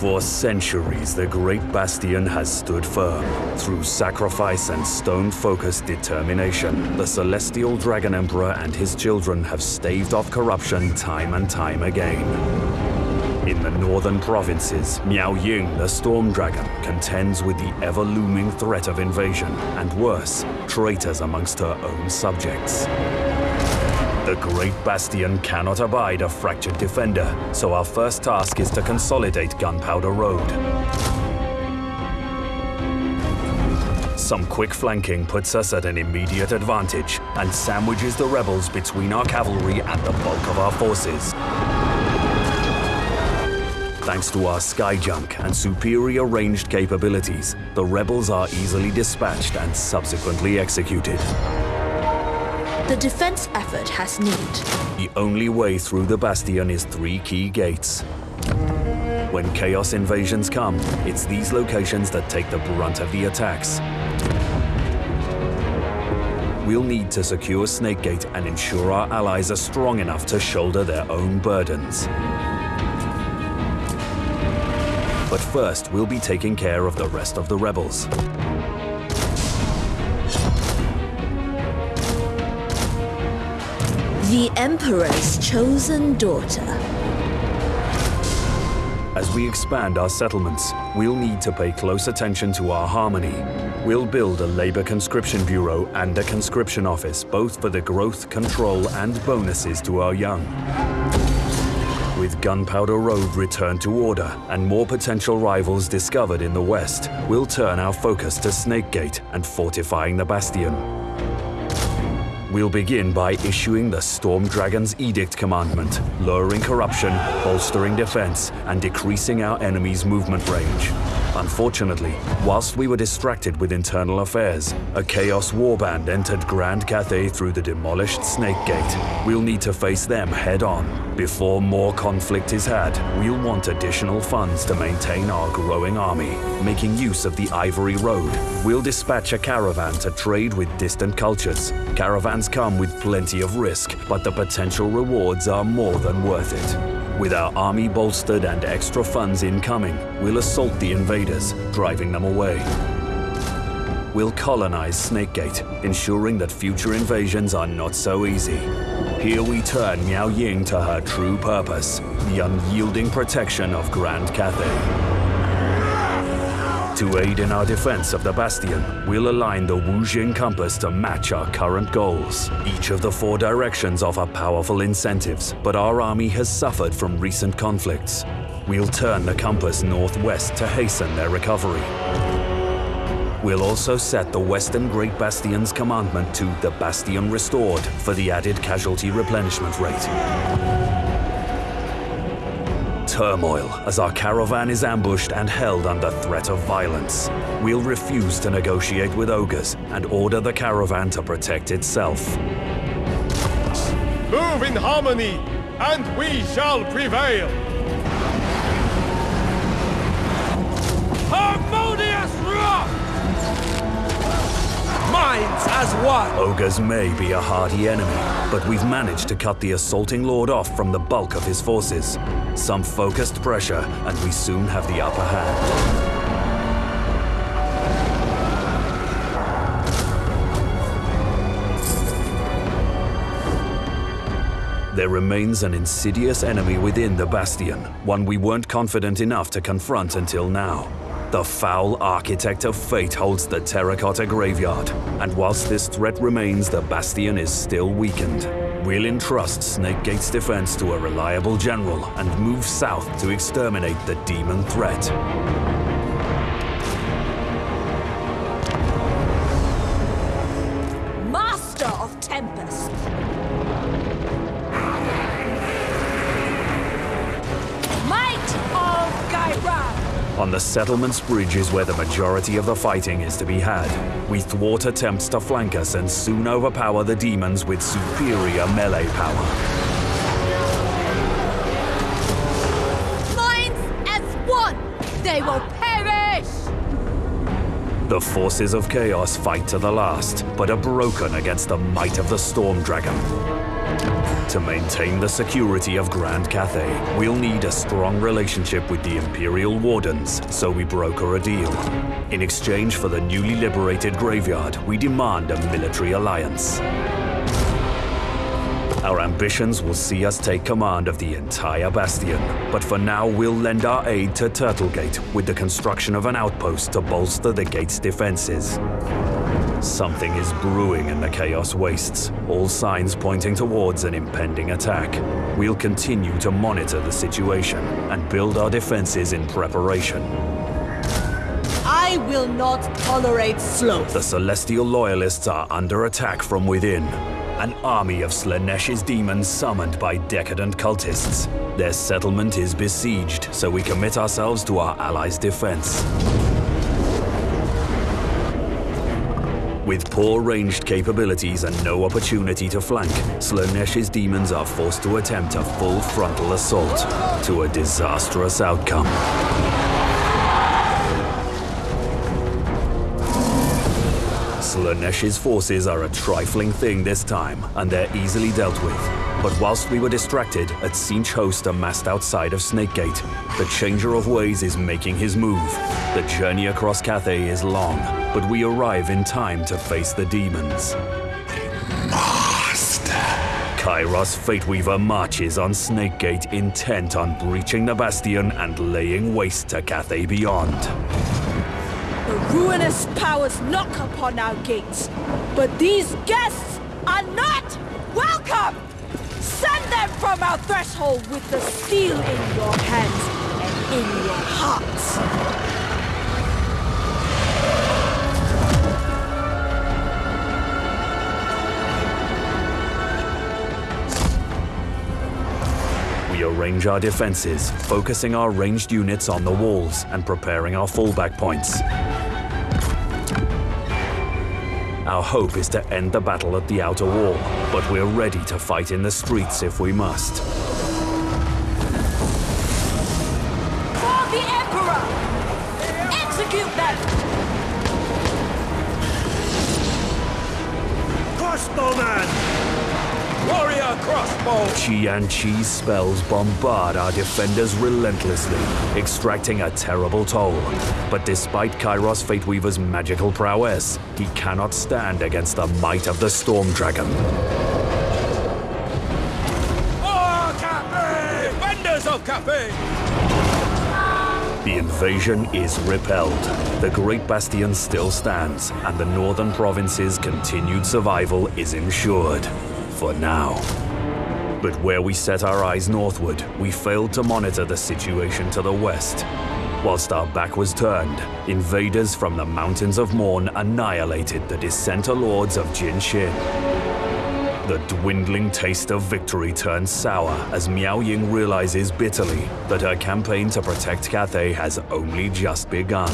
For centuries, the Great Bastion has stood firm. Through sacrifice and stone-focused determination, the Celestial Dragon Emperor and his children have staved off corruption time and time again. In the northern provinces, Miao Ying, the Storm Dragon, contends with the ever-looming threat of invasion, and worse, traitors amongst her own subjects. The Great Bastion cannot abide a fractured defender, so our first task is to consolidate Gunpowder Road. Some quick flanking puts us at an immediate advantage and sandwiches the rebels between our cavalry and the bulk of our forces. Thanks to our skyjunk and superior ranged capabilities, the rebels are easily dispatched and subsequently executed. The defense effort has need. The only way through the Bastion is three key gates. When Chaos invasions come, it's these locations that take the brunt of the attacks. We'll need to secure Snakegate and ensure our allies are strong enough to shoulder their own burdens. But first, we'll be taking care of the rest of the rebels. The Emperor's chosen daughter. As we expand our settlements, we'll need to pay close attention to our harmony. We'll build a labor conscription bureau and a conscription office, both for the growth, control, and bonuses to our young. With Gunpowder Road returned to order and more potential rivals discovered in the west, we'll turn our focus to Snakegate and fortifying the Bastion. We'll begin by issuing the Storm Dragon's Edict commandment, lowering corruption, bolstering defense, and decreasing our enemy's movement range. Unfortunately, whilst we were distracted with internal affairs, a Chaos Warband entered Grand Cathay through the demolished Snake Gate. We'll need to face them head on. Before more conflict is had, we'll want additional funds to maintain our growing army. Making use of the Ivory Road, we'll dispatch a caravan to trade with distant cultures. Caravans come with plenty of risk, but the potential rewards are more than worth it. With our army bolstered and extra funds incoming, we'll assault the invaders, driving them away. We'll colonize Snakegate, ensuring that future invasions are not so easy. Here we turn Miao Ying to her true purpose, the unyielding protection of Grand Cathay. To aid in our defense of the Bastion, we'll align the Wu Xing compass to match our current goals. Each of the four directions offer powerful incentives, but our army has suffered from recent conflicts. We'll turn the compass northwest to hasten their recovery. We'll also set the Western Great Bastion's commandment to the Bastion Restored for the added casualty replenishment rate turmoil as our caravan is ambushed and held under threat of violence. We'll refuse to negotiate with ogres and order the caravan to protect itself. Move in harmony, and we shall prevail! Harmonious rock! Minds as one! Ogres may be a hardy enemy, but we've managed to cut the assaulting lord off from the bulk of his forces. Some focused pressure, and we soon have the upper hand. There remains an insidious enemy within the Bastion, one we weren't confident enough to confront until now. The foul architect of fate holds the terracotta graveyard, and whilst this threat remains, the Bastion is still weakened. We'll entrust Snakegate's defense to a reliable general and move south to exterminate the demon threat. On the settlement's bridge is where the majority of the fighting is to be had. We thwart attempts to flank us and soon overpower the demons with superior melee power. They will! The forces of chaos fight to the last, but are broken against the might of the Storm Dragon. To maintain the security of Grand Cathay, we'll need a strong relationship with the Imperial Wardens, so we broker a deal. In exchange for the newly liberated graveyard, we demand a military alliance. Our ambitions will see us take command of the entire Bastion, but for now we'll lend our aid to Turtlegate with the construction of an outpost to bolster the gate's defenses. Something is brewing in the Chaos Wastes, all signs pointing towards an impending attack. We'll continue to monitor the situation and build our defenses in preparation. I will not tolerate sloth. The Celestial Loyalists are under attack from within. An army of Slaanesh's demons summoned by decadent cultists. Their settlement is besieged, so we commit ourselves to our allies' defense. With poor ranged capabilities and no opportunity to flank, Slaanesh's demons are forced to attempt a full frontal assault, to a disastrous outcome. Slaanesh's forces are a trifling thing this time, and they're easily dealt with. But whilst we were distracted, a Tzeentch host amassed outside of Snakegate. The Changer of Ways is making his move. The journey across Cathay is long, but we arrive in time to face the demons. Master. Kairos Fateweaver marches on Snakegate intent on breaching the Bastion and laying waste to Cathay beyond. Ruinous powers knock upon our gates, but these guests are not welcome! Send them from our threshold with the steel in your hands and in your hearts! We arrange our defenses, focusing our ranged units on the walls and preparing our fallback points. Our hope is to end the battle at the outer wall, but we're ready to fight in the streets if we must. For the Emperor! Execute them! Crossbowman! Warrior crossbow! Chi and Chi's spells bombard our defenders relentlessly, extracting a terrible toll. But despite Kairos Fateweaver's magical prowess, he cannot stand against the might of the Storm Dragon. Oh, Cathay! Defenders of Cathay! The invasion is repelled. The Great Bastion still stands, and the northern province's continued survival is ensured. For now. But where we set our eyes northward, we failed to monitor the situation to the west. Whilst our back was turned, invaders from the Mountains of Mourn annihilated the dissenter lords of Jin Shin. The dwindling taste of victory turns sour as Miao Ying realizes bitterly that her campaign to protect Cathay has only just begun.